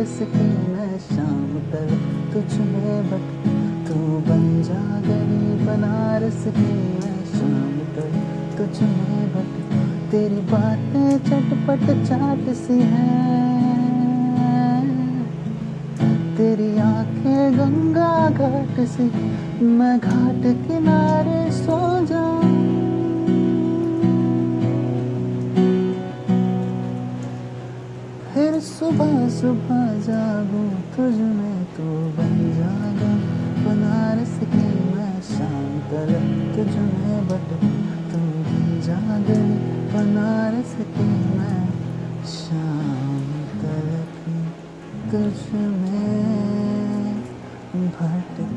बनारस की मैं शाम तक तुझ में बट तू बन जा गई बनारस की। मैं शाम तक तुझ में बट तेरी बातें चटपट चाट सी हैं। तेरी आँखें गंगा घाट सी, मैं घाट किनारे फिर सुबह सुबह जागूं, तुझ में तो बन जागा। बनारस की मैं शाम तक तुझ में बट तू बन जागे बनारस की मैं शाम तक तुझ में भटक